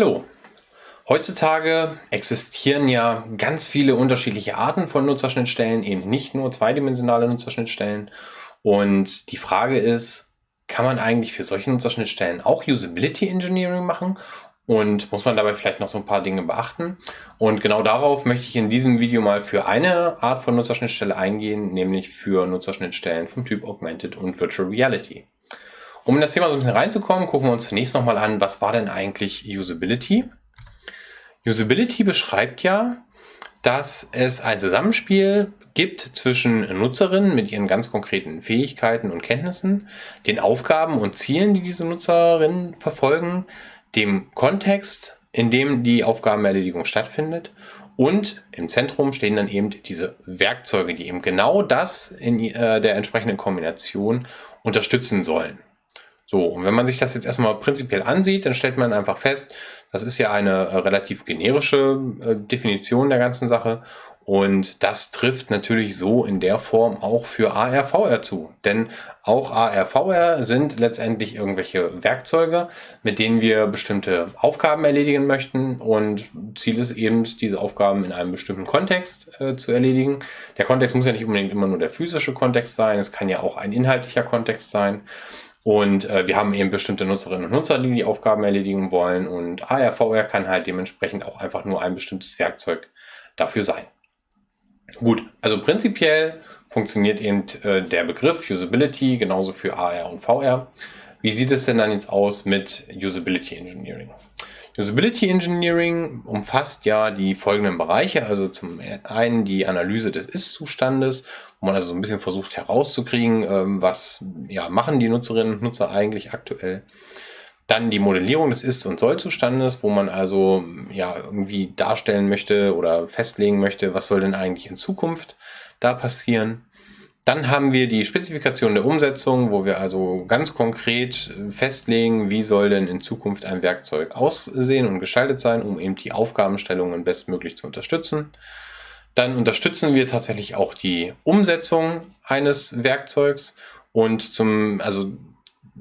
Hallo! Heutzutage existieren ja ganz viele unterschiedliche Arten von Nutzerschnittstellen, eben nicht nur zweidimensionale Nutzerschnittstellen. Und die Frage ist, kann man eigentlich für solche Nutzerschnittstellen auch Usability Engineering machen? Und muss man dabei vielleicht noch so ein paar Dinge beachten? Und genau darauf möchte ich in diesem Video mal für eine Art von Nutzerschnittstelle eingehen, nämlich für Nutzerschnittstellen vom Typ Augmented und Virtual Reality. Um in das Thema so ein bisschen reinzukommen, gucken wir uns zunächst nochmal an, was war denn eigentlich Usability? Usability beschreibt ja, dass es ein Zusammenspiel gibt zwischen Nutzerinnen mit ihren ganz konkreten Fähigkeiten und Kenntnissen, den Aufgaben und Zielen, die diese Nutzerinnen verfolgen, dem Kontext, in dem die Aufgabenerledigung stattfindet und im Zentrum stehen dann eben diese Werkzeuge, die eben genau das in äh, der entsprechenden Kombination unterstützen sollen. So, und wenn man sich das jetzt erstmal prinzipiell ansieht, dann stellt man einfach fest, das ist ja eine äh, relativ generische äh, Definition der ganzen Sache. Und das trifft natürlich so in der Form auch für ARVR zu. Denn auch ARVR sind letztendlich irgendwelche Werkzeuge, mit denen wir bestimmte Aufgaben erledigen möchten. Und Ziel ist eben, diese Aufgaben in einem bestimmten Kontext äh, zu erledigen. Der Kontext muss ja nicht unbedingt immer nur der physische Kontext sein. Es kann ja auch ein inhaltlicher Kontext sein. Und äh, wir haben eben bestimmte Nutzerinnen und Nutzer, die die Aufgaben erledigen wollen. Und ARVR kann halt dementsprechend auch einfach nur ein bestimmtes Werkzeug dafür sein. Gut, also prinzipiell funktioniert eben äh, der Begriff Usability genauso für AR und VR. Wie sieht es denn dann jetzt aus mit Usability Engineering? Usability Engineering umfasst ja die folgenden Bereiche, also zum einen die Analyse des Ist-Zustandes, wo man also so ein bisschen versucht herauszukriegen, ähm, was ja, machen die Nutzerinnen und Nutzer eigentlich aktuell. Dann die Modellierung des Ist- und Soll-Zustandes, wo man also ja irgendwie darstellen möchte oder festlegen möchte, was soll denn eigentlich in Zukunft da passieren. Dann haben wir die Spezifikation der Umsetzung, wo wir also ganz konkret äh, festlegen, wie soll denn in Zukunft ein Werkzeug aussehen und gestaltet sein, um eben die Aufgabenstellungen bestmöglich zu unterstützen. Dann unterstützen wir tatsächlich auch die Umsetzung eines Werkzeugs und zum, also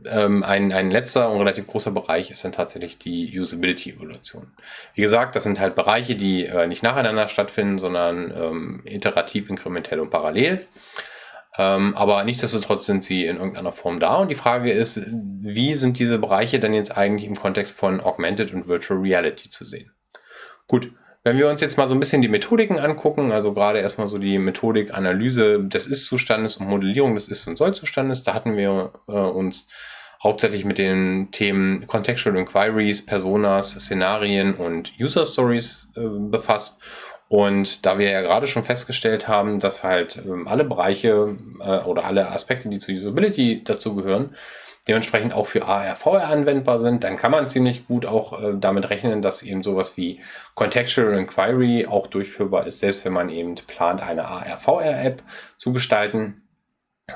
ähm, ein, ein letzter und relativ großer Bereich ist dann tatsächlich die Usability-Evaluation. Wie gesagt, das sind halt Bereiche, die äh, nicht nacheinander stattfinden, sondern ähm, iterativ, inkrementell und parallel. Ähm, aber nichtsdestotrotz sind sie in irgendeiner Form da. Und die Frage ist, wie sind diese Bereiche denn jetzt eigentlich im Kontext von Augmented und Virtual Reality zu sehen? Gut, wenn wir uns jetzt mal so ein bisschen die Methodiken angucken, also gerade erstmal so die Methodik Analyse des Ist-Zustandes und Modellierung des Ist- und Soll-Zustandes, da hatten wir äh, uns hauptsächlich mit den Themen Contextual Inquiries, Personas, Szenarien und User Stories äh, befasst. Und da wir ja gerade schon festgestellt haben, dass halt ähm, alle Bereiche äh, oder alle Aspekte, die zu Usability dazu gehören, dementsprechend auch für ARVR anwendbar sind, dann kann man ziemlich gut auch äh, damit rechnen, dass eben sowas wie Contextual Inquiry auch durchführbar ist, selbst wenn man eben plant, eine ARVR-App zu gestalten.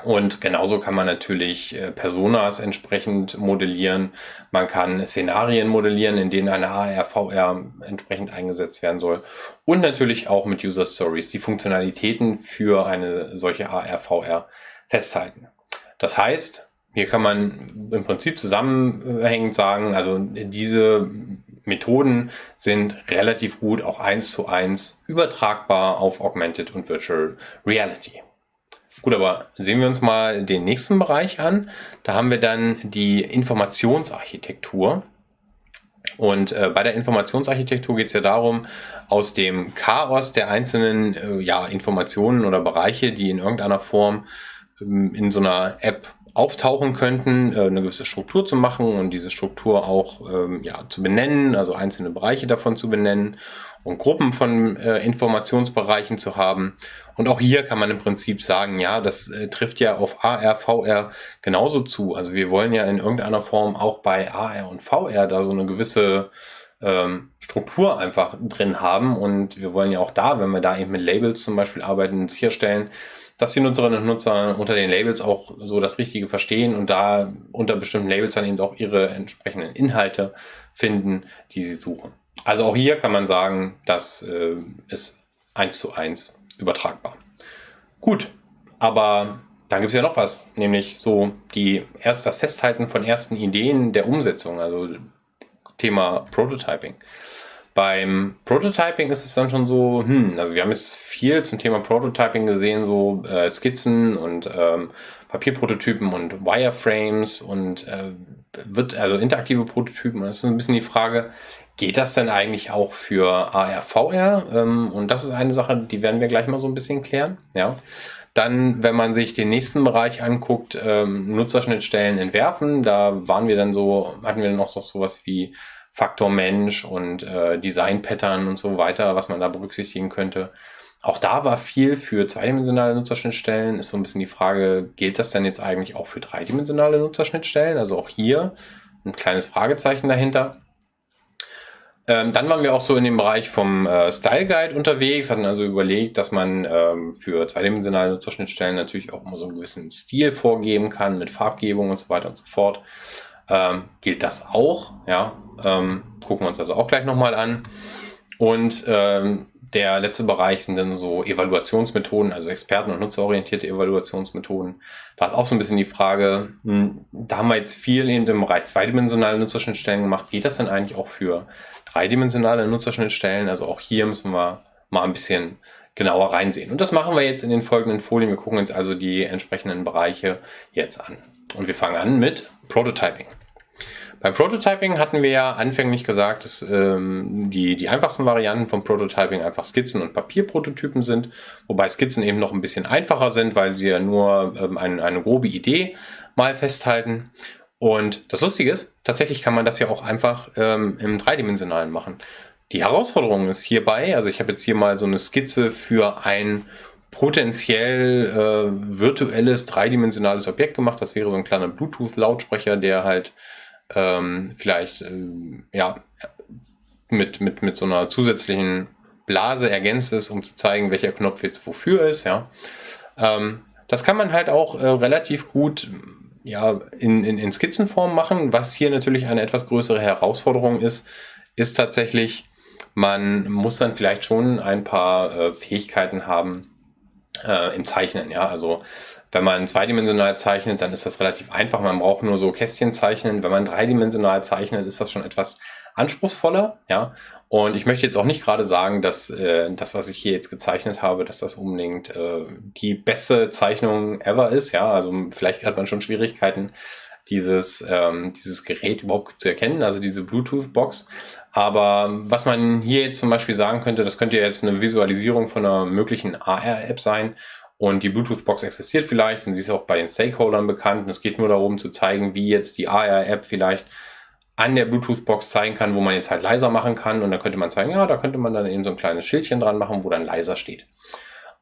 Und genauso kann man natürlich äh, Personas entsprechend modellieren. Man kann Szenarien modellieren, in denen eine AR, entsprechend eingesetzt werden soll. Und natürlich auch mit User Stories die Funktionalitäten für eine solche AR, festhalten. Das heißt, hier kann man im Prinzip zusammenhängend sagen, also diese Methoden sind relativ gut auch eins zu eins übertragbar auf Augmented und Virtual Reality. Gut, aber sehen wir uns mal den nächsten Bereich an. Da haben wir dann die Informationsarchitektur. Und äh, bei der Informationsarchitektur geht es ja darum, aus dem Chaos der einzelnen äh, ja, Informationen oder Bereiche, die in irgendeiner Form ähm, in so einer App auftauchen könnten, äh, eine gewisse Struktur zu machen und diese Struktur auch ähm, ja, zu benennen, also einzelne Bereiche davon zu benennen und Gruppen von äh, Informationsbereichen zu haben. Und auch hier kann man im Prinzip sagen, ja, das äh, trifft ja auf AR, VR genauso zu. Also wir wollen ja in irgendeiner Form auch bei AR und VR da so eine gewisse ähm, Struktur einfach drin haben. Und wir wollen ja auch da, wenn wir da eben mit Labels zum Beispiel arbeiten, sicherstellen, dass die Nutzerinnen und Nutzer unter den Labels auch so das Richtige verstehen und da unter bestimmten Labels dann eben auch ihre entsprechenden Inhalte finden, die sie suchen. Also auch hier kann man sagen, das äh, ist eins zu eins übertragbar. Gut, aber dann gibt es ja noch was, nämlich so die erst das Festhalten von ersten Ideen der Umsetzung. Also Thema Prototyping. Beim Prototyping ist es dann schon so, hm, also wir haben jetzt viel zum Thema Prototyping gesehen, so äh, Skizzen und ähm, Papierprototypen und Wireframes und äh, wird also interaktive Prototypen. Das ist ein bisschen die Frage, geht das denn eigentlich auch für AR, VR? Ähm, und das ist eine Sache, die werden wir gleich mal so ein bisschen klären. Ja. Dann, wenn man sich den nächsten Bereich anguckt, ähm, Nutzerschnittstellen entwerfen, da waren wir dann so, hatten wir dann auch noch sowas wie Faktor Mensch und äh, Design-Pattern und so weiter, was man da berücksichtigen könnte. Auch da war viel für zweidimensionale Nutzerschnittstellen. Ist so ein bisschen die Frage, gilt das denn jetzt eigentlich auch für dreidimensionale Nutzerschnittstellen? Also auch hier ein kleines Fragezeichen dahinter. Ähm, dann waren wir auch so in dem Bereich vom äh, Style Guide unterwegs, hatten also überlegt, dass man ähm, für zweidimensionale Nutzerschnittstellen natürlich auch immer so einen gewissen Stil vorgeben kann mit Farbgebung und so weiter und so fort. Ähm, gilt das auch? Ja, ähm, gucken wir uns also auch gleich nochmal an. Und ähm, der letzte Bereich sind dann so Evaluationsmethoden, also experten- und nutzerorientierte Evaluationsmethoden. Da ist auch so ein bisschen die Frage, hm, da haben wir jetzt viel in dem Bereich zweidimensionale Nutzerschnittstellen gemacht. Geht das denn eigentlich auch für dreidimensionale Nutzerschnittstellen? Also auch hier müssen wir mal ein bisschen genauer reinsehen. Und das machen wir jetzt in den folgenden Folien. Wir gucken uns also die entsprechenden Bereiche jetzt an. Und wir fangen an mit Prototyping. Beim Prototyping hatten wir ja anfänglich gesagt, dass ähm, die, die einfachsten Varianten vom Prototyping einfach Skizzen und Papierprototypen sind, wobei Skizzen eben noch ein bisschen einfacher sind, weil sie ja nur ähm, eine, eine grobe Idee mal festhalten. Und das Lustige ist, tatsächlich kann man das ja auch einfach ähm, im Dreidimensionalen machen. Die Herausforderung ist hierbei, also ich habe jetzt hier mal so eine Skizze für ein potenziell äh, virtuelles dreidimensionales Objekt gemacht. Das wäre so ein kleiner Bluetooth-Lautsprecher, der halt ähm, vielleicht äh, ja, mit, mit, mit so einer zusätzlichen Blase ergänzt ist, um zu zeigen, welcher Knopf jetzt wofür ist. Ja. Ähm, das kann man halt auch äh, relativ gut ja, in, in, in Skizzenform machen. Was hier natürlich eine etwas größere Herausforderung ist, ist tatsächlich, man muss dann vielleicht schon ein paar äh, Fähigkeiten haben, äh, im Zeichnen. Ja, also wenn man zweidimensional zeichnet, dann ist das relativ einfach. Man braucht nur so Kästchen zeichnen. Wenn man dreidimensional zeichnet, ist das schon etwas anspruchsvoller. Ja, und ich möchte jetzt auch nicht gerade sagen, dass äh, das, was ich hier jetzt gezeichnet habe, dass das unbedingt äh, die beste Zeichnung ever ist. Ja, also vielleicht hat man schon Schwierigkeiten, dieses, ähm, dieses Gerät überhaupt zu erkennen, also diese Bluetooth-Box. Aber was man hier jetzt zum Beispiel sagen könnte, das könnte jetzt eine Visualisierung von einer möglichen AR-App sein. Und die Bluetooth-Box existiert vielleicht und sie ist auch bei den Stakeholdern bekannt. Und es geht nur darum zu zeigen, wie jetzt die AR-App vielleicht an der Bluetooth-Box zeigen kann, wo man jetzt halt leiser machen kann. Und dann könnte man zeigen, ja, da könnte man dann eben so ein kleines Schildchen dran machen, wo dann leiser steht.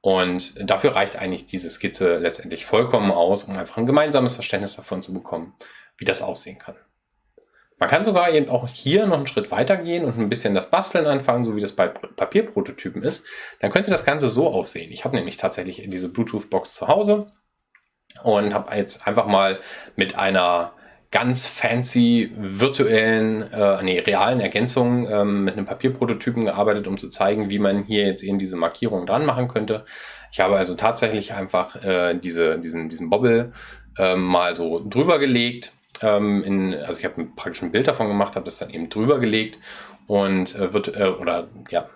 Und dafür reicht eigentlich diese Skizze letztendlich vollkommen aus, um einfach ein gemeinsames Verständnis davon zu bekommen, wie das aussehen kann. Man kann sogar eben auch hier noch einen Schritt weiter gehen und ein bisschen das Basteln anfangen, so wie das bei Papierprototypen ist. Dann könnte das Ganze so aussehen. Ich habe nämlich tatsächlich diese Bluetooth-Box zu Hause und habe jetzt einfach mal mit einer ganz fancy virtuellen, äh, nee, realen Ergänzungen ähm, mit einem Papierprototypen gearbeitet, um zu zeigen, wie man hier jetzt eben diese Markierung dran machen könnte. Ich habe also tatsächlich einfach äh, diese, diesen, diesen Bobble äh, mal so drüber gelegt. Ähm, in, also ich habe praktisch ein Bild davon gemacht, habe das dann eben drüber gelegt und äh, wird, äh, oder ja,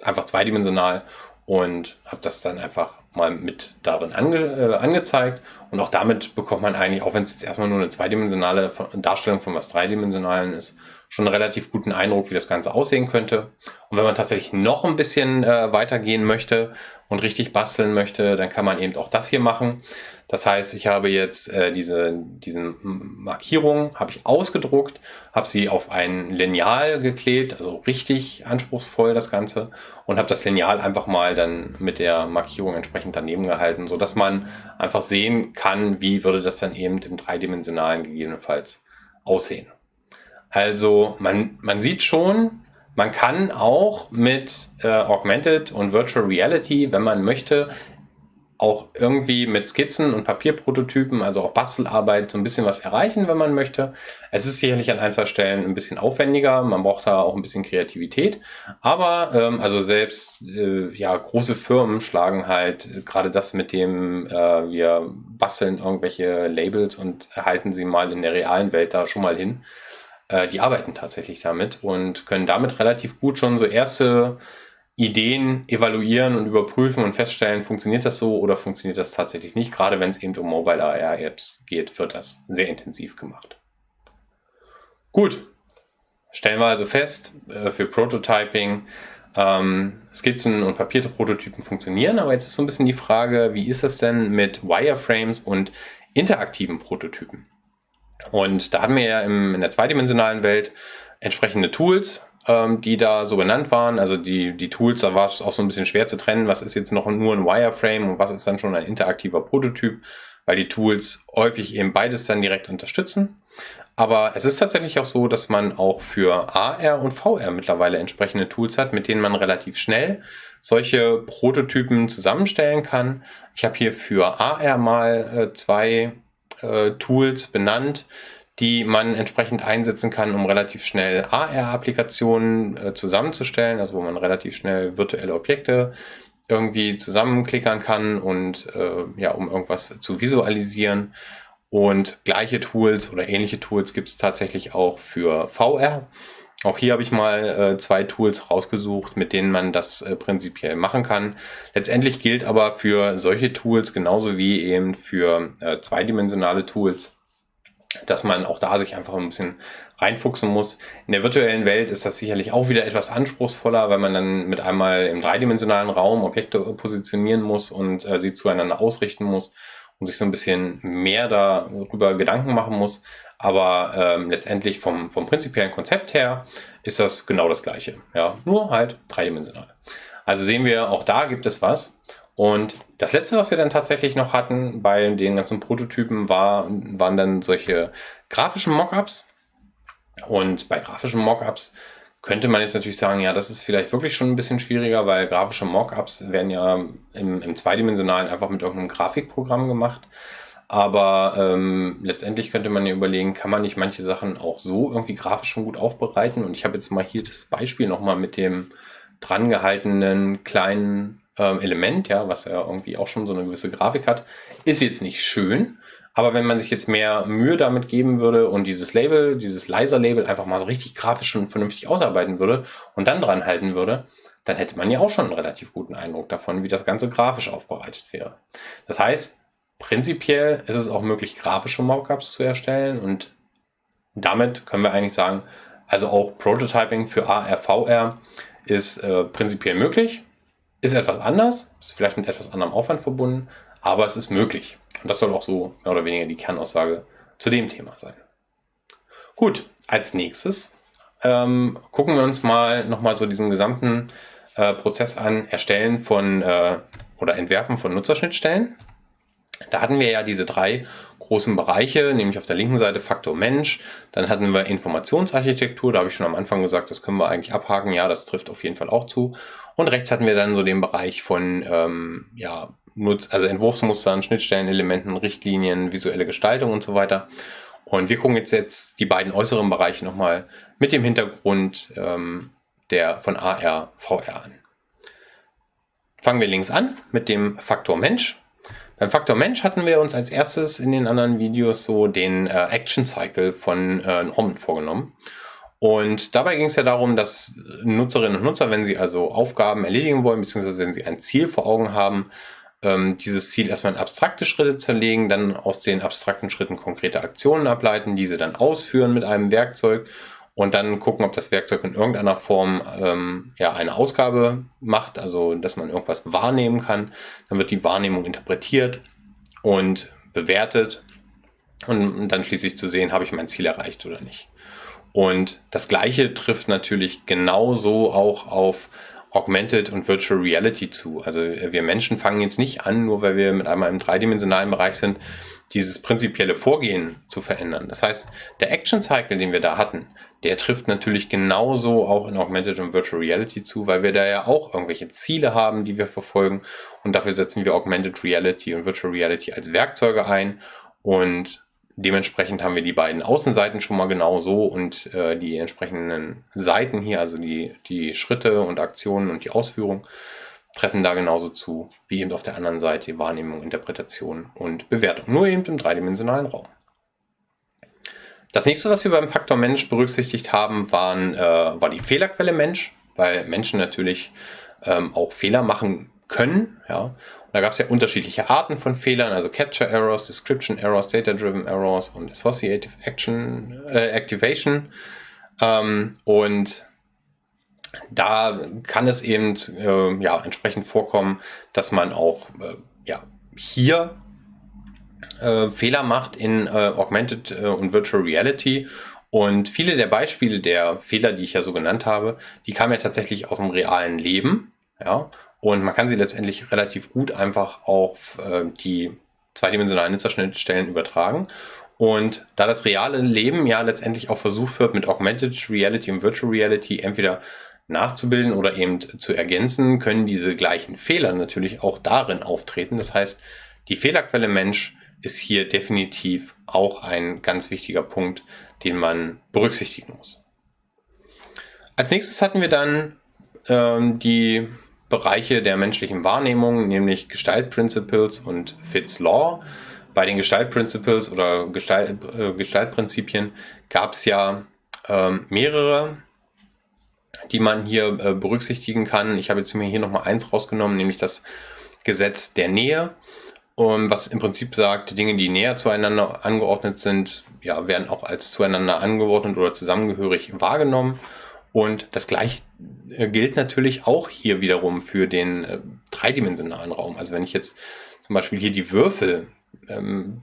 einfach zweidimensional und habe das dann einfach mal mit darin ange, äh, angezeigt. Und auch damit bekommt man eigentlich, auch wenn es jetzt erstmal nur eine zweidimensionale Darstellung von was Dreidimensionalen ist, schon einen relativ guten Eindruck, wie das Ganze aussehen könnte. Und wenn man tatsächlich noch ein bisschen äh, weitergehen möchte und richtig basteln möchte, dann kann man eben auch das hier machen. Das heißt, ich habe jetzt äh, diese diesen Markierungen habe ich ausgedruckt, habe sie auf ein Lineal geklebt, also richtig anspruchsvoll das Ganze und habe das Lineal einfach mal dann mit der Markierung entsprechend daneben gehalten, so dass man einfach sehen kann, wie würde das dann eben im dreidimensionalen gegebenenfalls aussehen. Also man, man sieht schon, man kann auch mit äh, Augmented und Virtual Reality, wenn man möchte, auch irgendwie mit Skizzen und Papierprototypen, also auch Bastelarbeit, so ein bisschen was erreichen, wenn man möchte. Es ist sicherlich an ein, zwei Stellen ein bisschen aufwendiger, man braucht da auch ein bisschen Kreativität. Aber ähm, also selbst äh, ja große Firmen schlagen halt äh, gerade das mit dem, äh, wir basteln irgendwelche Labels und erhalten sie mal in der realen Welt da schon mal hin äh, die arbeiten tatsächlich damit und können damit relativ gut schon so erste Ideen evaluieren und überprüfen und feststellen, funktioniert das so oder funktioniert das tatsächlich nicht. Gerade wenn es eben um Mobile AR-Apps geht, wird das sehr intensiv gemacht. Gut, stellen wir also fest, äh, für Prototyping ähm, Skizzen und papierte Prototypen funktionieren, aber jetzt ist so ein bisschen die Frage, wie ist es denn mit Wireframes und interaktiven Prototypen? Und da haben wir ja im, in der zweidimensionalen Welt entsprechende Tools, ähm, die da so benannt waren. Also die, die Tools, da war es auch so ein bisschen schwer zu trennen, was ist jetzt noch nur ein Wireframe und was ist dann schon ein interaktiver Prototyp, weil die Tools häufig eben beides dann direkt unterstützen. Aber es ist tatsächlich auch so, dass man auch für AR und VR mittlerweile entsprechende Tools hat, mit denen man relativ schnell solche Prototypen zusammenstellen kann. Ich habe hier für AR mal äh, zwei Tools benannt, die man entsprechend einsetzen kann, um relativ schnell AR-Applikationen äh, zusammenzustellen, also wo man relativ schnell virtuelle Objekte irgendwie zusammenklickern kann und äh, ja, um irgendwas zu visualisieren. Und gleiche Tools oder ähnliche Tools gibt es tatsächlich auch für VR. Auch hier habe ich mal äh, zwei Tools rausgesucht, mit denen man das äh, prinzipiell machen kann. Letztendlich gilt aber für solche Tools genauso wie eben für äh, zweidimensionale Tools, dass man auch da sich einfach ein bisschen reinfuchsen muss. In der virtuellen Welt ist das sicherlich auch wieder etwas anspruchsvoller, weil man dann mit einmal im dreidimensionalen Raum Objekte positionieren muss und äh, sie zueinander ausrichten muss und sich so ein bisschen mehr darüber Gedanken machen muss. Aber ähm, letztendlich vom, vom prinzipiellen Konzept her ist das genau das Gleiche. Ja, nur halt dreidimensional. Also sehen wir, auch da gibt es was. Und das letzte, was wir dann tatsächlich noch hatten bei den ganzen Prototypen, war, waren dann solche grafischen Mockups. Und bei grafischen Mockups könnte man jetzt natürlich sagen, ja, das ist vielleicht wirklich schon ein bisschen schwieriger, weil grafische Mockups werden ja im, im Zweidimensionalen einfach mit irgendeinem Grafikprogramm gemacht. Aber ähm, letztendlich könnte man ja überlegen, kann man nicht manche Sachen auch so irgendwie grafisch schon gut aufbereiten? Und ich habe jetzt mal hier das Beispiel nochmal mit dem drangehaltenen kleinen ähm, Element, ja, was ja irgendwie auch schon so eine gewisse Grafik hat. Ist jetzt nicht schön, aber wenn man sich jetzt mehr Mühe damit geben würde und dieses Label, dieses Leiser-Label einfach mal so richtig grafisch und vernünftig ausarbeiten würde und dann dran halten würde, dann hätte man ja auch schon einen relativ guten Eindruck davon, wie das Ganze grafisch aufbereitet wäre. Das heißt, prinzipiell ist es auch möglich, grafische Mockups zu erstellen und damit können wir eigentlich sagen, also auch Prototyping für AR, VR ist äh, prinzipiell möglich, ist etwas anders, ist vielleicht mit etwas anderem Aufwand verbunden, aber es ist möglich. Und das soll auch so mehr oder weniger die Kernaussage zu dem Thema sein. Gut, als nächstes ähm, gucken wir uns mal nochmal so diesen gesamten äh, Prozess an, Erstellen von äh, oder Entwerfen von Nutzerschnittstellen. Da hatten wir ja diese drei großen Bereiche, nämlich auf der linken Seite Faktor Mensch, dann hatten wir Informationsarchitektur, da habe ich schon am Anfang gesagt, das können wir eigentlich abhaken, ja, das trifft auf jeden Fall auch zu. Und rechts hatten wir dann so den Bereich von ähm, ja, also Entwurfsmustern, Schnittstellenelementen, Richtlinien, visuelle Gestaltung und so weiter. Und wir gucken jetzt, jetzt die beiden äußeren Bereiche nochmal mit dem Hintergrund ähm, der von AR, VR an. Fangen wir links an mit dem Faktor Mensch. Beim Faktor Mensch hatten wir uns als erstes in den anderen Videos so den äh, Action Cycle von äh, Norman vorgenommen. Und dabei ging es ja darum, dass Nutzerinnen und Nutzer, wenn sie also Aufgaben erledigen wollen, beziehungsweise wenn sie ein Ziel vor Augen haben, ähm, dieses Ziel erstmal in abstrakte Schritte zerlegen, dann aus den abstrakten Schritten konkrete Aktionen ableiten, diese dann ausführen mit einem Werkzeug und dann gucken, ob das Werkzeug in irgendeiner Form ähm, ja, eine Ausgabe macht, also dass man irgendwas wahrnehmen kann. Dann wird die Wahrnehmung interpretiert und bewertet und dann schließlich zu sehen, habe ich mein Ziel erreicht oder nicht. Und das Gleiche trifft natürlich genauso auch auf Augmented und Virtual Reality zu. Also äh, wir Menschen fangen jetzt nicht an, nur weil wir mit einmal im dreidimensionalen Bereich sind, dieses prinzipielle Vorgehen zu verändern. Das heißt, der Action Cycle, den wir da hatten, der trifft natürlich genauso auch in Augmented und Virtual Reality zu, weil wir da ja auch irgendwelche Ziele haben, die wir verfolgen. Und dafür setzen wir Augmented Reality und Virtual Reality als Werkzeuge ein. Und Dementsprechend haben wir die beiden Außenseiten schon mal genauso und äh, die entsprechenden Seiten hier, also die, die Schritte und Aktionen und die Ausführung, treffen da genauso zu, wie eben auf der anderen Seite Wahrnehmung, Interpretation und Bewertung. Nur eben im dreidimensionalen Raum. Das nächste, was wir beim Faktor Mensch berücksichtigt haben, waren, äh, war die Fehlerquelle Mensch, weil Menschen natürlich ähm, auch Fehler machen können. Ja. Da gab es ja unterschiedliche Arten von Fehlern, also Capture Errors, Description Errors, Data-Driven Errors und Associative Action, äh, Activation. Ähm, und da kann es eben äh, ja, entsprechend vorkommen, dass man auch äh, ja, hier äh, Fehler macht in äh, Augmented äh, und Virtual Reality. Und viele der Beispiele der Fehler, die ich ja so genannt habe, die kamen ja tatsächlich aus dem realen Leben. Ja, und man kann sie letztendlich relativ gut einfach auf äh, die zweidimensionalen Nutzerschnittstellen übertragen. Und da das reale Leben ja letztendlich auch versucht wird, mit Augmented Reality und Virtual Reality entweder nachzubilden oder eben zu ergänzen, können diese gleichen Fehler natürlich auch darin auftreten. Das heißt, die Fehlerquelle Mensch ist hier definitiv auch ein ganz wichtiger Punkt, den man berücksichtigen muss. Als nächstes hatten wir dann ähm, die Bereiche der menschlichen Wahrnehmung, nämlich Gestalt Principles und Fitts Law. Bei den Gestalt Principles oder Gestalt, äh, Gestaltprinzipien gab es ja ähm, mehrere, die man hier äh, berücksichtigen kann. Ich habe jetzt mir hier nochmal eins rausgenommen, nämlich das Gesetz der Nähe. Um, was im Prinzip sagt, Dinge, die näher zueinander angeordnet sind, ja, werden auch als zueinander angeordnet oder zusammengehörig wahrgenommen. Und das gleiche äh, gilt natürlich auch hier wiederum für den äh, dreidimensionalen Raum. Also wenn ich jetzt zum Beispiel hier die Würfel ähm,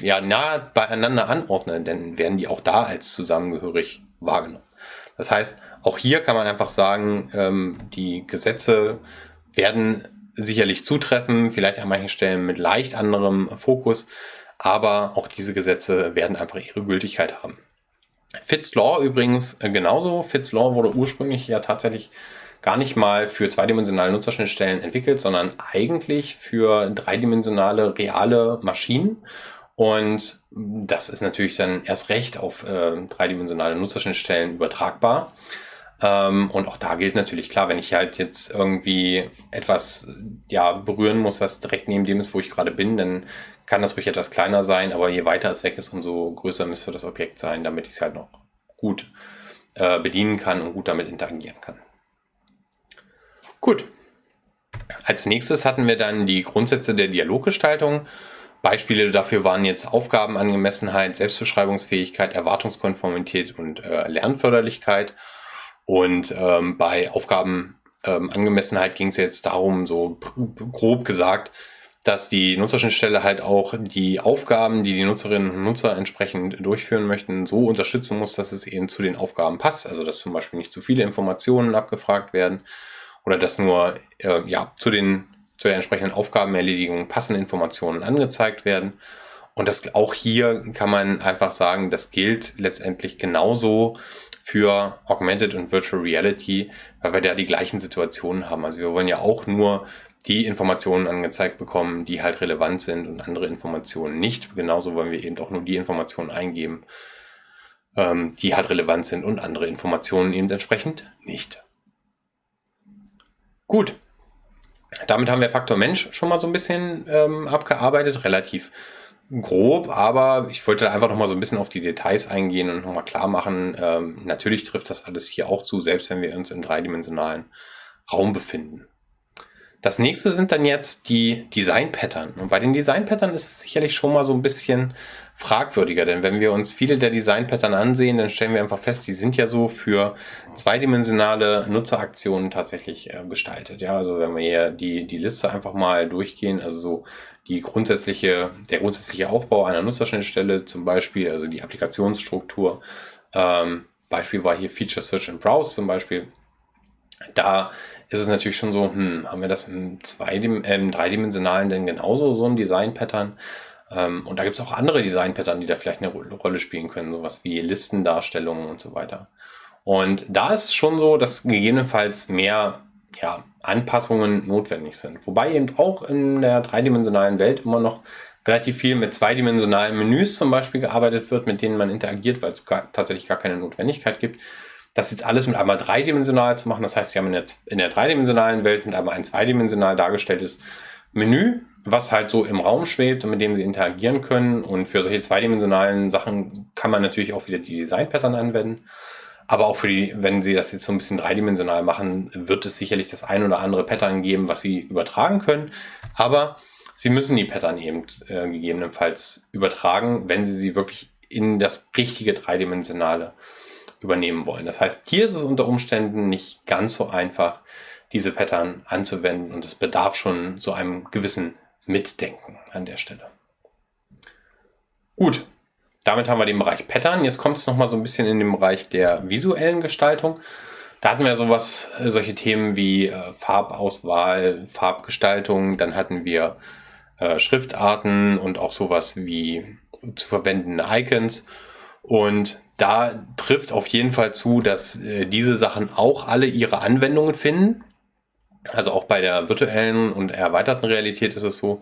ja, nah beieinander anordne, dann werden die auch da als zusammengehörig wahrgenommen. Das heißt, auch hier kann man einfach sagen, ähm, die Gesetze werden sicherlich zutreffen, vielleicht an manchen Stellen mit leicht anderem Fokus, aber auch diese Gesetze werden einfach ihre Gültigkeit haben. Fitz Law übrigens äh, genauso. Fitz Law wurde ursprünglich ja tatsächlich gar nicht mal für zweidimensionale Nutzerschnittstellen entwickelt, sondern eigentlich für dreidimensionale reale Maschinen. Und das ist natürlich dann erst recht auf äh, dreidimensionale Nutzerschnittstellen übertragbar. Ähm, und auch da gilt natürlich klar, wenn ich halt jetzt irgendwie etwas ja, berühren muss, was direkt neben dem ist, wo ich gerade bin, dann kann das ruhig etwas kleiner sein, aber je weiter es weg ist, umso größer müsste das Objekt sein, damit ich es halt noch gut äh, bedienen kann und gut damit interagieren kann. Gut. Als nächstes hatten wir dann die Grundsätze der Dialoggestaltung. Beispiele dafür waren jetzt Aufgabenangemessenheit, Selbstbeschreibungsfähigkeit, Erwartungskonformität und äh, Lernförderlichkeit. Und ähm, bei Aufgabenangemessenheit ähm, ging es jetzt darum, so grob gesagt, dass die Nutzerschnittstelle halt auch die Aufgaben, die die Nutzerinnen und Nutzer entsprechend durchführen möchten, so unterstützen muss, dass es eben zu den Aufgaben passt. Also dass zum Beispiel nicht zu viele Informationen abgefragt werden oder dass nur äh, ja, zu, den, zu der entsprechenden Aufgabenerledigung passende Informationen angezeigt werden. Und das auch hier kann man einfach sagen, das gilt letztendlich genauso für Augmented und Virtual Reality, weil wir da die gleichen Situationen haben. Also wir wollen ja auch nur die Informationen angezeigt bekommen, die halt relevant sind und andere Informationen nicht. Genauso wollen wir eben auch nur die Informationen eingeben, ähm, die halt relevant sind und andere Informationen eben entsprechend nicht. Gut. Damit haben wir Faktor Mensch schon mal so ein bisschen ähm, abgearbeitet, relativ grob, aber ich wollte einfach noch mal so ein bisschen auf die Details eingehen und noch mal klar machen, ähm, natürlich trifft das alles hier auch zu, selbst wenn wir uns im dreidimensionalen Raum befinden. Das nächste sind dann jetzt die Design-Pattern. Und bei den Design-Pattern ist es sicherlich schon mal so ein bisschen fragwürdiger, denn wenn wir uns viele der Design-Pattern ansehen, dann stellen wir einfach fest, die sind ja so für zweidimensionale Nutzeraktionen tatsächlich äh, gestaltet. Ja, also wenn wir hier die, die Liste einfach mal durchgehen, also so die grundsätzliche, der grundsätzliche Aufbau einer Nutzerschnittstelle zum Beispiel, also die Applikationsstruktur. Ähm, Beispiel war hier Feature Search and Browse zum Beispiel. Da ist es natürlich schon so, hm, haben wir das im, äh, im dreidimensionalen denn genauso, so ein Design-Pattern? Ähm, und da gibt es auch andere Design-Pattern, die da vielleicht eine Rolle spielen können, sowas wie Listendarstellungen und so weiter. Und da ist es schon so, dass gegebenenfalls mehr ja, Anpassungen notwendig sind. Wobei eben auch in der dreidimensionalen Welt immer noch relativ viel mit zweidimensionalen Menüs zum Beispiel gearbeitet wird, mit denen man interagiert, weil es tatsächlich gar keine Notwendigkeit gibt. Das jetzt alles mit einmal dreidimensional zu machen, das heißt, Sie haben in der, in der dreidimensionalen Welt mit einmal ein zweidimensional dargestelltes Menü was halt so im Raum schwebt und mit dem sie interagieren können. Und für solche zweidimensionalen Sachen kann man natürlich auch wieder die Design-Pattern anwenden. Aber auch für die, wenn Sie das jetzt so ein bisschen dreidimensional machen, wird es sicherlich das ein oder andere Pattern geben, was Sie übertragen können. Aber Sie müssen die Pattern eben äh, gegebenenfalls übertragen, wenn Sie sie wirklich in das richtige dreidimensionale übernehmen wollen. Das heißt, hier ist es unter Umständen nicht ganz so einfach, diese Pattern anzuwenden und es bedarf schon so einem gewissen Mitdenken an der Stelle. Gut, damit haben wir den Bereich Pattern. Jetzt kommt es nochmal so ein bisschen in den Bereich der visuellen Gestaltung. Da hatten wir sowas, äh, solche Themen wie äh, Farbauswahl, Farbgestaltung, dann hatten wir äh, Schriftarten und auch sowas wie zu verwendende Icons. Und da trifft auf jeden Fall zu, dass äh, diese Sachen auch alle ihre Anwendungen finden. Also auch bei der virtuellen und erweiterten Realität ist es so,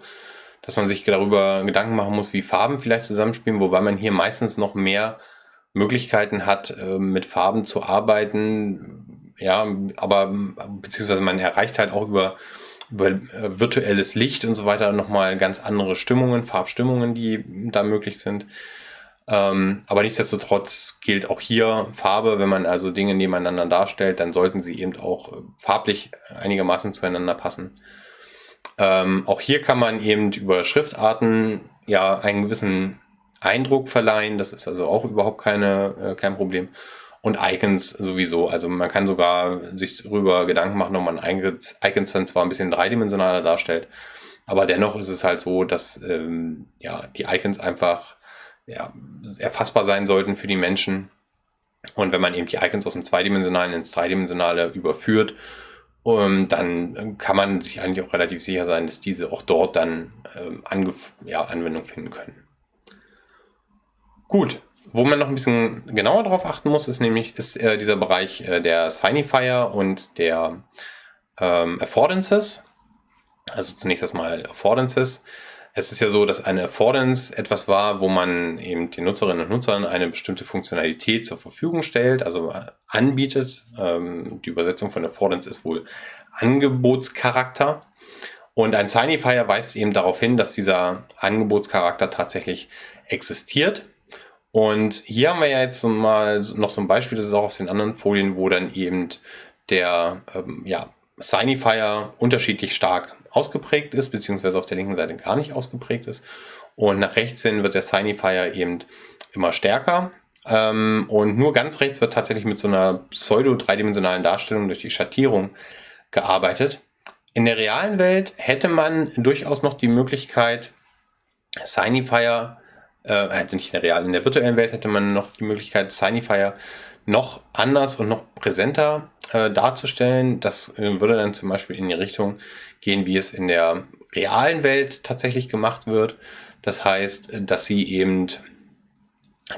dass man sich darüber Gedanken machen muss, wie Farben vielleicht zusammenspielen, wobei man hier meistens noch mehr Möglichkeiten hat, äh, mit Farben zu arbeiten. Ja, aber beziehungsweise man erreicht halt auch über, über äh, virtuelles Licht und so weiter nochmal ganz andere Stimmungen, Farbstimmungen, die da möglich sind. Ähm, aber nichtsdestotrotz gilt auch hier Farbe, wenn man also Dinge nebeneinander darstellt, dann sollten sie eben auch farblich einigermaßen zueinander passen. Ähm, auch hier kann man eben über Schriftarten ja einen gewissen Eindruck verleihen. Das ist also auch überhaupt keine, äh, kein Problem. Und Icons sowieso. Also man kann sogar sich darüber Gedanken machen, ob man Icons, Icons dann zwar ein bisschen dreidimensionaler darstellt, aber dennoch ist es halt so, dass ähm, ja, die Icons einfach ja, erfassbar sein sollten für die Menschen. Und wenn man eben die Icons aus dem Zweidimensionalen ins Dreidimensionale überführt, um, ähm, dann kann man sich eigentlich auch relativ sicher sein, dass diese auch dort dann ähm, ja, Anwendung finden können. Gut, wo man noch ein bisschen genauer darauf achten muss, ist nämlich ist, äh, dieser Bereich äh, der Signifier und der ähm, Affordances. Also zunächst erstmal Affordances. Es ist ja so, dass eine Affordance etwas war, wo man eben den Nutzerinnen und Nutzern eine bestimmte Funktionalität zur Verfügung stellt, also anbietet. Ähm, die Übersetzung von Affordance ist wohl Angebotscharakter. Und ein Signifier weist eben darauf hin, dass dieser Angebotscharakter tatsächlich existiert. Und hier haben wir ja jetzt mal noch so ein Beispiel, das ist auch aus den anderen Folien, wo dann eben der ähm, ja, Signifier unterschiedlich stark ausgeprägt ist, beziehungsweise auf der linken Seite gar nicht ausgeprägt ist. Und nach rechts hin wird der Signifier eben immer stärker. Ähm, und nur ganz rechts wird tatsächlich mit so einer pseudo-dreidimensionalen Darstellung durch die Schattierung gearbeitet. In der realen Welt hätte man durchaus noch die Möglichkeit, Signifier, äh, also nicht in der realen, in der virtuellen Welt hätte man noch die Möglichkeit, Signifier noch anders und noch präsenter äh, darzustellen. Das äh, würde dann zum Beispiel in die Richtung gehen, wie es in der realen Welt tatsächlich gemacht wird. Das heißt, dass sie eben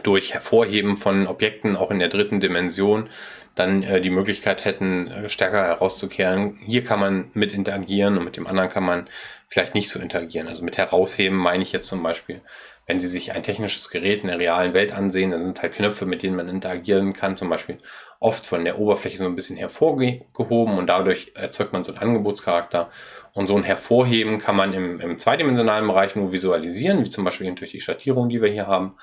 durch Hervorheben von Objekten auch in der dritten Dimension dann äh, die Möglichkeit hätten, äh, stärker herauszukehren. Hier kann man mit interagieren und mit dem anderen kann man vielleicht nicht so interagieren. Also mit herausheben meine ich jetzt zum Beispiel, wenn Sie sich ein technisches Gerät in der realen Welt ansehen, dann sind halt Knöpfe, mit denen man interagieren kann, zum Beispiel oft von der Oberfläche so ein bisschen hervorgehoben und dadurch erzeugt man so einen Angebotscharakter. Und so ein Hervorheben kann man im, im zweidimensionalen Bereich nur visualisieren, wie zum Beispiel durch die Schattierung, die wir hier haben.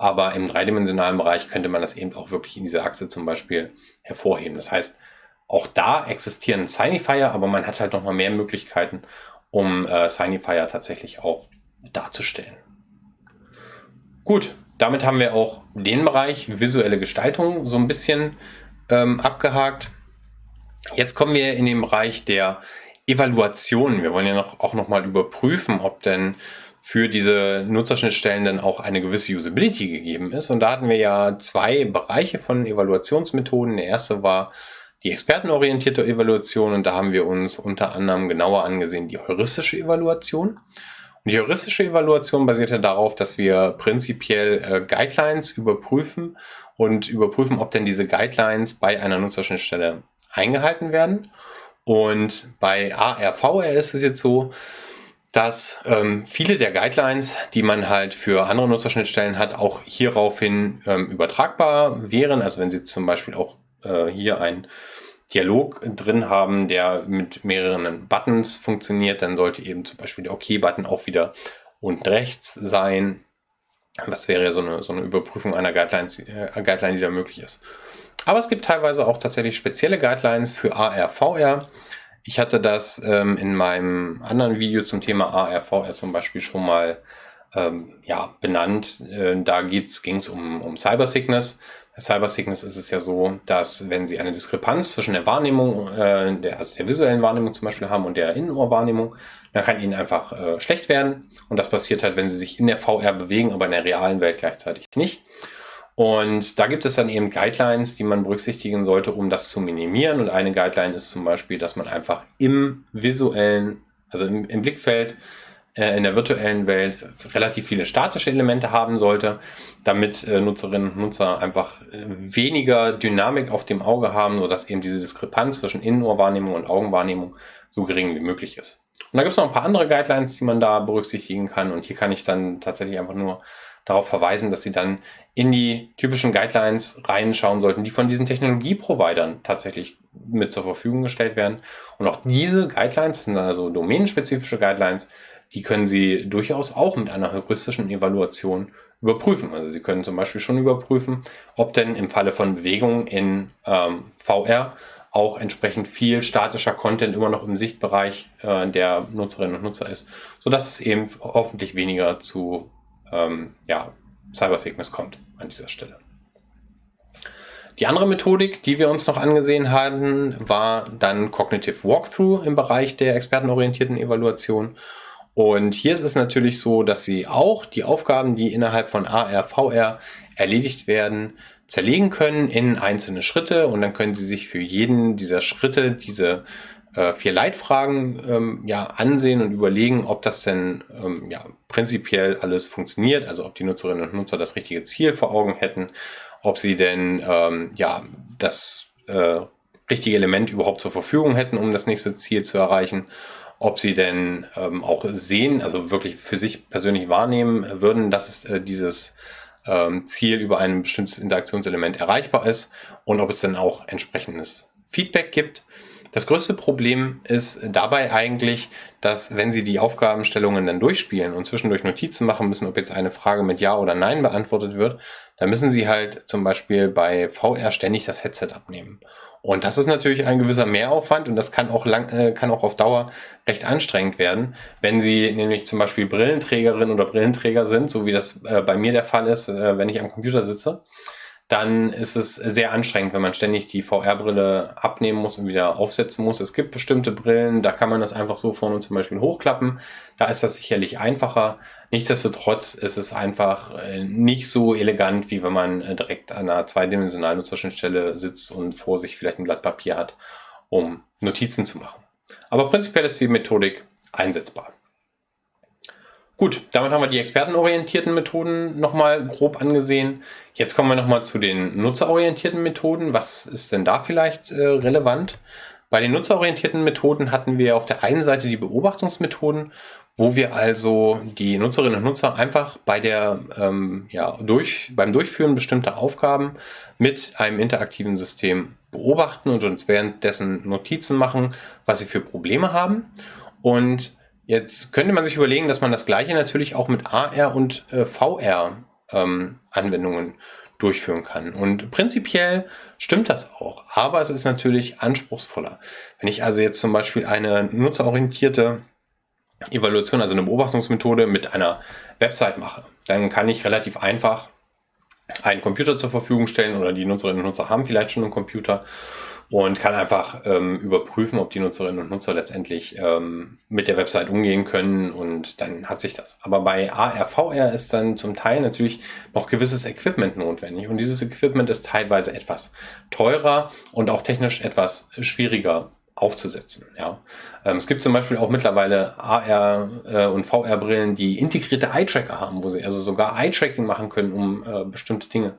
Aber im dreidimensionalen Bereich könnte man das eben auch wirklich in dieser Achse zum Beispiel hervorheben. Das heißt, auch da existieren Signifier, aber man hat halt nochmal mehr Möglichkeiten, um äh, Signifier tatsächlich auch darzustellen. Gut, damit haben wir auch den Bereich visuelle Gestaltung so ein bisschen ähm, abgehakt. Jetzt kommen wir in den Bereich der Evaluation. Wir wollen ja noch, auch nochmal überprüfen, ob denn für diese Nutzerschnittstellen dann auch eine gewisse Usability gegeben ist. Und da hatten wir ja zwei Bereiche von Evaluationsmethoden. Der erste war die expertenorientierte Evaluation und da haben wir uns unter anderem genauer angesehen die heuristische Evaluation. Und die heuristische Evaluation basiert ja darauf, dass wir prinzipiell äh, Guidelines überprüfen und überprüfen, ob denn diese Guidelines bei einer Nutzerschnittstelle eingehalten werden. Und bei ARVR ist es jetzt so, dass ähm, viele der Guidelines, die man halt für andere Nutzerschnittstellen hat, auch hieraufhin ähm, übertragbar wären. Also wenn Sie zum Beispiel auch äh, hier ein Dialog drin haben, der mit mehreren Buttons funktioniert, dann sollte eben zum Beispiel der OK-Button auch wieder unten rechts sein. Das wäre ja so eine, so eine Überprüfung einer Guidelines, äh, Guideline, die da möglich ist. Aber es gibt teilweise auch tatsächlich spezielle Guidelines für AR, VR. Ich hatte das ähm, in meinem anderen Video zum Thema AR, VR zum Beispiel schon mal ähm, ja, benannt. Äh, da ging es um, um Cyber Sickness. Bei Cyber Sickness ist es ja so, dass wenn Sie eine Diskrepanz zwischen der Wahrnehmung, äh, der, also der visuellen Wahrnehmung zum Beispiel haben und der Innenohrwahrnehmung, dann kann Ihnen einfach äh, schlecht werden. Und das passiert halt, wenn Sie sich in der VR bewegen, aber in der realen Welt gleichzeitig nicht. Und da gibt es dann eben Guidelines, die man berücksichtigen sollte, um das zu minimieren. Und eine Guideline ist zum Beispiel, dass man einfach im visuellen, also im, im Blickfeld, äh, in der virtuellen Welt relativ viele statische Elemente haben sollte, damit äh, Nutzerinnen und Nutzer einfach äh, weniger Dynamik auf dem Auge haben, sodass eben diese Diskrepanz zwischen Innenohrwahrnehmung und Augenwahrnehmung so gering wie möglich ist. Und da gibt es noch ein paar andere Guidelines, die man da berücksichtigen kann. Und hier kann ich dann tatsächlich einfach nur darauf verweisen, dass Sie dann in die typischen Guidelines reinschauen sollten, die von diesen Technologieprovidern tatsächlich mit zur Verfügung gestellt werden. Und auch diese Guidelines, das sind also domänenspezifische Guidelines, die können Sie durchaus auch mit einer heuristischen Evaluation überprüfen. Also Sie können zum Beispiel schon überprüfen, ob denn im Falle von Bewegungen in ähm, VR auch entsprechend viel statischer Content immer noch im Sichtbereich äh, der Nutzerinnen und Nutzer ist, sodass es eben hoffentlich weniger zu ähm, ja, Cyber Sickness kommt an dieser Stelle. Die andere Methodik, die wir uns noch angesehen hatten, war dann Cognitive Walkthrough im Bereich der expertenorientierten Evaluation. Und hier ist es natürlich so, dass Sie auch die Aufgaben, die innerhalb von AR, VR erledigt werden, zerlegen können in einzelne Schritte und dann können Sie sich für jeden dieser Schritte diese äh, vier Leitfragen ähm, ja, ansehen und überlegen, ob das denn ähm, ja, prinzipiell alles funktioniert, also ob die Nutzerinnen und Nutzer das richtige Ziel vor Augen hätten, ob sie denn ähm, ja, das äh, richtige Element überhaupt zur Verfügung hätten, um das nächste Ziel zu erreichen ob sie denn ähm, auch sehen, also wirklich für sich persönlich wahrnehmen würden, dass es äh, dieses ähm, Ziel über ein bestimmtes Interaktionselement erreichbar ist und ob es dann auch entsprechendes Feedback gibt. Das größte Problem ist dabei eigentlich, dass wenn Sie die Aufgabenstellungen dann durchspielen und zwischendurch Notizen machen müssen, ob jetzt eine Frage mit Ja oder Nein beantwortet wird, dann müssen Sie halt zum Beispiel bei VR ständig das Headset abnehmen. Und das ist natürlich ein gewisser Mehraufwand und das kann auch lang, äh, kann auch auf Dauer recht anstrengend werden, wenn Sie nämlich zum Beispiel Brillenträgerin oder Brillenträger sind, so wie das äh, bei mir der Fall ist, äh, wenn ich am Computer sitze dann ist es sehr anstrengend, wenn man ständig die VR-Brille abnehmen muss und wieder aufsetzen muss. Es gibt bestimmte Brillen, da kann man das einfach so vorne zum Beispiel hochklappen. Da ist das sicherlich einfacher. Nichtsdestotrotz ist es einfach äh, nicht so elegant, wie wenn man äh, direkt an einer zweidimensionalen Nutzerschnittstelle sitzt und vor sich vielleicht ein Blatt Papier hat, um Notizen zu machen. Aber prinzipiell ist die Methodik einsetzbar. Gut, damit haben wir die expertenorientierten Methoden nochmal grob angesehen. Jetzt kommen wir nochmal zu den nutzerorientierten Methoden. Was ist denn da vielleicht äh, relevant? Bei den nutzerorientierten Methoden hatten wir auf der einen Seite die Beobachtungsmethoden, wo wir also die Nutzerinnen und Nutzer einfach bei der, ähm, ja, durch, beim Durchführen bestimmter Aufgaben mit einem interaktiven System beobachten und uns währenddessen Notizen machen, was sie für Probleme haben. Und Jetzt könnte man sich überlegen, dass man das gleiche natürlich auch mit AR und äh, VR ähm, Anwendungen durchführen kann. Und prinzipiell stimmt das auch, aber es ist natürlich anspruchsvoller. Wenn ich also jetzt zum Beispiel eine nutzerorientierte Evaluation, also eine Beobachtungsmethode mit einer Website mache, dann kann ich relativ einfach einen Computer zur Verfügung stellen oder die Nutzerinnen und Nutzer haben vielleicht schon einen Computer und kann einfach ähm, überprüfen, ob die Nutzerinnen und Nutzer letztendlich ähm, mit der Website umgehen können und dann hat sich das. Aber bei AR, VR ist dann zum Teil natürlich noch gewisses Equipment notwendig und dieses Equipment ist teilweise etwas teurer und auch technisch etwas schwieriger aufzusetzen. Ja. Ähm, es gibt zum Beispiel auch mittlerweile AR äh, und VR-Brillen, die integrierte Eye-Tracker haben, wo sie also sogar Eye-Tracking machen können, um äh, bestimmte Dinge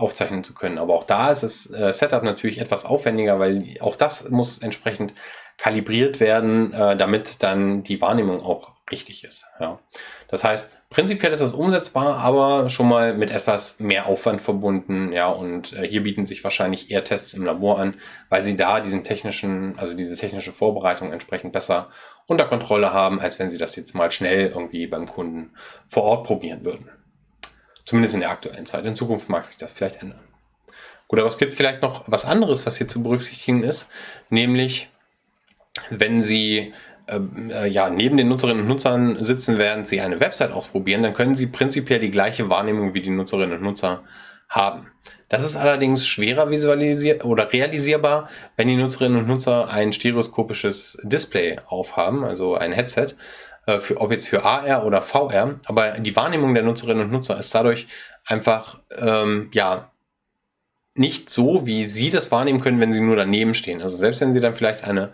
aufzeichnen zu können. Aber auch da ist das äh, Setup natürlich etwas aufwendiger, weil auch das muss entsprechend kalibriert werden, äh, damit dann die Wahrnehmung auch richtig ist. Ja. Das heißt, prinzipiell ist das umsetzbar, aber schon mal mit etwas mehr Aufwand verbunden. Ja, und äh, hier bieten sich wahrscheinlich eher Tests im Labor an, weil sie da diesen technischen, also diese technische Vorbereitung entsprechend besser unter Kontrolle haben, als wenn sie das jetzt mal schnell irgendwie beim Kunden vor Ort probieren würden. Zumindest in der aktuellen Zeit. In Zukunft mag sich das vielleicht ändern. Gut, aber es gibt vielleicht noch was anderes, was hier zu berücksichtigen ist, nämlich wenn Sie ähm, äh, ja, neben den Nutzerinnen und Nutzern sitzen, während sie eine Website ausprobieren, dann können sie prinzipiell die gleiche Wahrnehmung wie die Nutzerinnen und Nutzer haben. Das ist allerdings schwerer visualisiert oder realisierbar, wenn die Nutzerinnen und Nutzer ein stereoskopisches Display aufhaben, also ein Headset, für, ob jetzt für AR oder VR. Aber die Wahrnehmung der Nutzerinnen und Nutzer ist dadurch einfach ähm, ja nicht so, wie sie das wahrnehmen können, wenn sie nur daneben stehen. Also selbst wenn sie dann vielleicht eine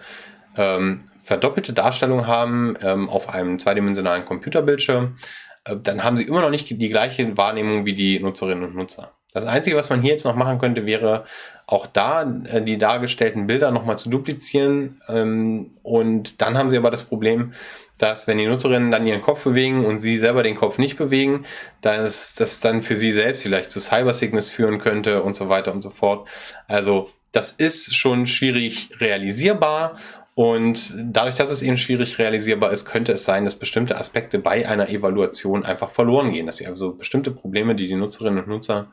ähm, verdoppelte Darstellung haben ähm, auf einem zweidimensionalen Computerbildschirm, äh, dann haben sie immer noch nicht die gleiche Wahrnehmung wie die Nutzerinnen und Nutzer. Das Einzige, was man hier jetzt noch machen könnte, wäre auch da äh, die dargestellten Bilder nochmal zu duplizieren. Ähm, und dann haben sie aber das Problem, dass wenn die Nutzerinnen dann ihren Kopf bewegen und sie selber den Kopf nicht bewegen, dass das dann für sie selbst vielleicht zu Cybersickness führen könnte und so weiter und so fort. Also das ist schon schwierig realisierbar und dadurch, dass es eben schwierig realisierbar ist, könnte es sein, dass bestimmte Aspekte bei einer Evaluation einfach verloren gehen, dass sie also bestimmte Probleme, die die Nutzerinnen und Nutzer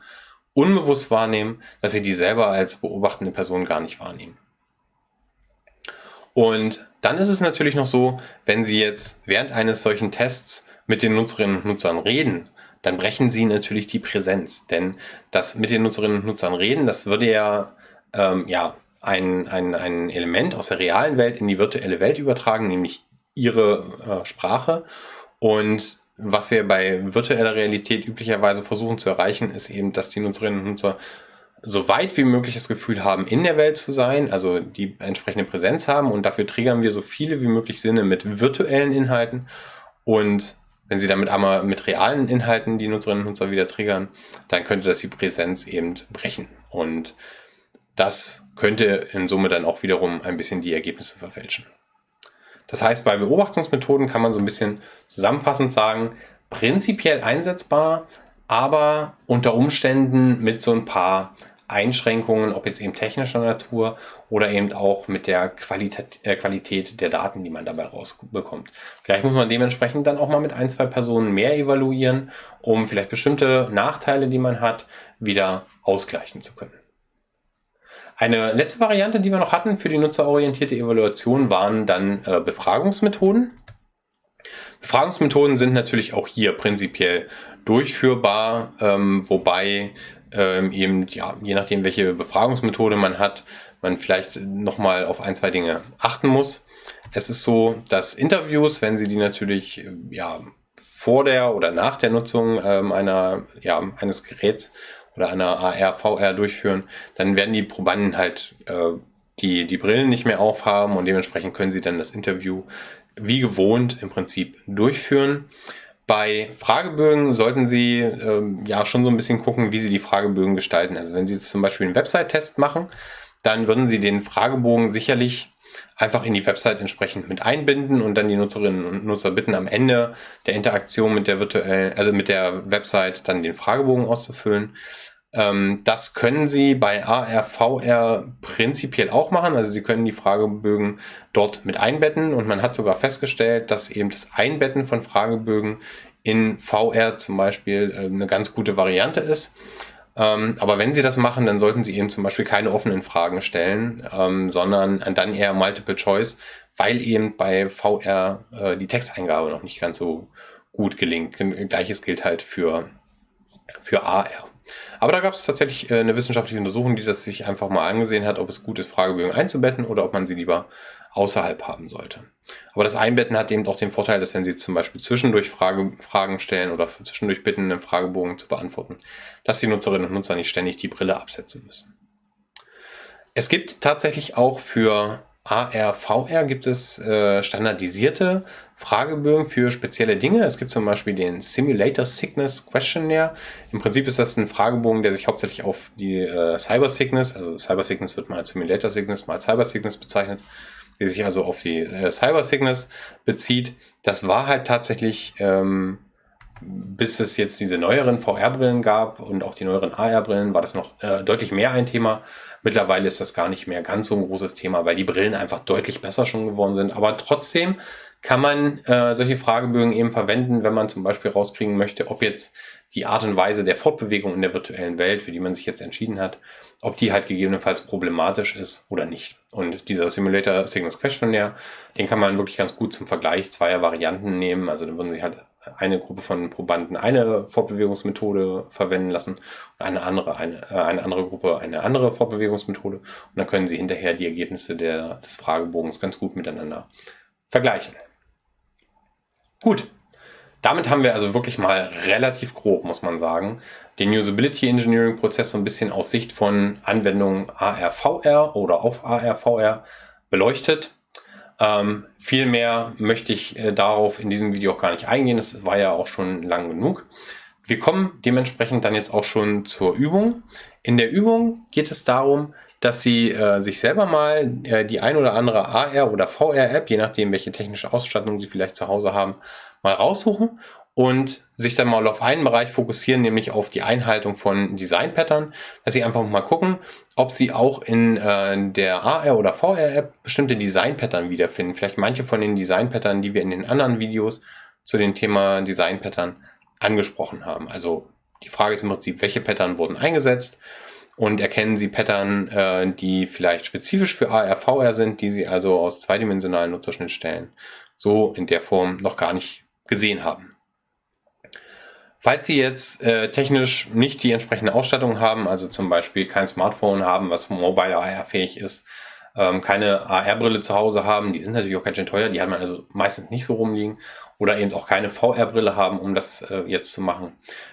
unbewusst wahrnehmen, dass sie die selber als beobachtende Person gar nicht wahrnehmen. Und dann ist es natürlich noch so, wenn Sie jetzt während eines solchen Tests mit den Nutzerinnen und Nutzern reden, dann brechen Sie natürlich die Präsenz. Denn das mit den Nutzerinnen und Nutzern reden, das würde ja, ähm, ja ein, ein, ein Element aus der realen Welt in die virtuelle Welt übertragen, nämlich ihre äh, Sprache. Und was wir bei virtueller Realität üblicherweise versuchen zu erreichen, ist eben, dass die Nutzerinnen und Nutzer so weit wie möglich das Gefühl haben, in der Welt zu sein, also die entsprechende Präsenz haben. Und dafür triggern wir so viele wie möglich Sinne mit virtuellen Inhalten. Und wenn sie damit einmal mit realen Inhalten die Nutzerinnen und Nutzer wieder triggern, dann könnte das die Präsenz eben brechen. Und das könnte in Summe dann auch wiederum ein bisschen die Ergebnisse verfälschen. Das heißt, bei Beobachtungsmethoden kann man so ein bisschen zusammenfassend sagen, prinzipiell einsetzbar, aber unter Umständen mit so ein paar Einschränkungen, ob jetzt eben technischer Natur oder eben auch mit der Qualität, äh, Qualität der Daten, die man dabei rausbekommt. Vielleicht muss man dementsprechend dann auch mal mit ein, zwei Personen mehr evaluieren, um vielleicht bestimmte Nachteile, die man hat, wieder ausgleichen zu können. Eine letzte Variante, die wir noch hatten für die nutzerorientierte Evaluation, waren dann äh, Befragungsmethoden. Befragungsmethoden sind natürlich auch hier prinzipiell durchführbar, ähm, wobei ähm, eben, ja, je nachdem, welche Befragungsmethode man hat, man vielleicht nochmal auf ein, zwei Dinge achten muss. Es ist so, dass Interviews, wenn Sie die natürlich äh, ja, vor der oder nach der Nutzung ähm, einer, ja, eines Geräts oder einer AR, VR durchführen, dann werden die Probanden halt äh, die, die Brillen nicht mehr aufhaben und dementsprechend können sie dann das Interview wie gewohnt im Prinzip durchführen. Bei Fragebögen sollten Sie ähm, ja schon so ein bisschen gucken, wie Sie die Fragebögen gestalten. Also wenn Sie jetzt zum Beispiel einen Website-Test machen, dann würden Sie den Fragebogen sicherlich einfach in die Website entsprechend mit einbinden und dann die Nutzerinnen und Nutzer bitten, am Ende der Interaktion mit der virtuellen, also mit der Website dann den Fragebogen auszufüllen. Ähm, das können Sie bei AR, VR prinzipiell auch machen. Also Sie können die Fragebögen dort mit einbetten und man hat sogar festgestellt, dass eben das Einbetten von Fragebögen in VR zum Beispiel äh, eine ganz gute Variante ist. Ähm, aber wenn Sie das machen, dann sollten Sie eben zum Beispiel keine offenen Fragen stellen, ähm, sondern dann eher Multiple Choice, weil eben bei VR äh, die Texteingabe noch nicht ganz so gut gelingt. Gleiches gilt halt für, für AR. Aber da gab es tatsächlich äh, eine wissenschaftliche Untersuchung, die das sich einfach mal angesehen hat, ob es gut ist, Fragebögen einzubetten oder ob man sie lieber außerhalb haben sollte. Aber das Einbetten hat eben auch den Vorteil, dass wenn Sie zum Beispiel zwischendurch Frage, Fragen stellen oder zwischendurch bitten, einen Fragebogen zu beantworten, dass die Nutzerinnen und Nutzer nicht ständig die Brille absetzen müssen. Es gibt tatsächlich auch für AR, VR gibt es äh, standardisierte Fragebögen für spezielle Dinge. Es gibt zum Beispiel den Simulator Sickness Questionnaire. Im Prinzip ist das ein Fragebogen, der sich hauptsächlich auf die äh, Cyber Sickness, also Cyber Sickness wird mal Simulator Sickness, mal Cyber Sickness bezeichnet, die sich also auf die äh, Cyber Sickness bezieht. Das war halt tatsächlich, ähm, bis es jetzt diese neueren VR-Brillen gab und auch die neueren AR-Brillen, war das noch äh, deutlich mehr ein Thema. Mittlerweile ist das gar nicht mehr ganz so ein großes Thema, weil die Brillen einfach deutlich besser schon geworden sind. Aber trotzdem kann man äh, solche Fragebögen eben verwenden, wenn man zum Beispiel rauskriegen möchte, ob jetzt die Art und Weise der Fortbewegung in der virtuellen Welt, für die man sich jetzt entschieden hat, ob die halt gegebenenfalls problematisch ist oder nicht. Und dieser Simulator Signals Questionnaire, den kann man wirklich ganz gut zum Vergleich zweier Varianten nehmen. Also dann würden Sie halt eine Gruppe von Probanden eine Fortbewegungsmethode verwenden lassen und eine andere, eine, äh, eine andere Gruppe eine andere Fortbewegungsmethode. Und dann können Sie hinterher die Ergebnisse der, des Fragebogens ganz gut miteinander vergleichen. Gut, damit haben wir also wirklich mal relativ grob, muss man sagen, den Usability Engineering Prozess so ein bisschen aus Sicht von Anwendungen AR-VR oder auf AR-VR beleuchtet. Ähm, viel mehr möchte ich äh, darauf in diesem Video auch gar nicht eingehen. Das war ja auch schon lang genug. Wir kommen dementsprechend dann jetzt auch schon zur Übung. In der Übung geht es darum, dass Sie äh, sich selber mal äh, die ein oder andere AR- oder VR-App, je nachdem, welche technische Ausstattung Sie vielleicht zu Hause haben, mal raussuchen und sich dann mal auf einen Bereich fokussieren, nämlich auf die Einhaltung von Design-Pattern, dass Sie einfach mal gucken, ob Sie auch in äh, der AR- oder VR-App bestimmte Design-Pattern wiederfinden. Vielleicht manche von den Design-Pattern, die wir in den anderen Videos zu dem Thema Design-Pattern angesprochen haben. Also die Frage ist im Prinzip, welche Pattern wurden eingesetzt und erkennen Sie Pattern, äh, die vielleicht spezifisch für AR, VR sind, die Sie also aus zweidimensionalen Nutzerschnittstellen so in der Form noch gar nicht gesehen haben. Falls Sie jetzt äh, technisch nicht die entsprechende Ausstattung haben, also zum Beispiel kein Smartphone haben, was mobile AR fähig ist, ähm, keine AR-Brille zu Hause haben, die sind natürlich auch ganz schön teuer, die haben wir also meistens nicht so rumliegen oder eben auch keine VR-Brille haben, um das äh, jetzt zu machen,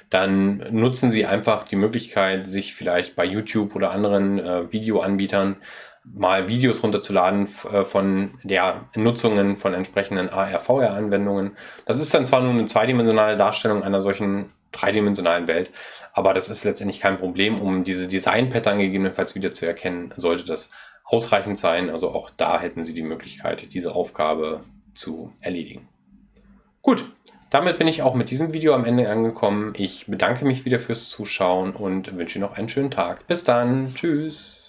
dann nutzen Sie einfach die Möglichkeit, sich vielleicht bei YouTube oder anderen äh, Videoanbietern mal Videos runterzuladen äh, von der Nutzungen von entsprechenden AR-VR-Anwendungen. Das ist dann zwar nur eine zweidimensionale Darstellung einer solchen dreidimensionalen Welt, aber das ist letztendlich kein Problem, um diese Design-Pattern gegebenenfalls wieder zu erkennen, sollte das ausreichend sein. Also auch da hätten Sie die Möglichkeit, diese Aufgabe zu erledigen. Gut, damit bin ich auch mit diesem Video am Ende angekommen. Ich bedanke mich wieder fürs Zuschauen und wünsche noch einen schönen Tag. Bis dann. Tschüss.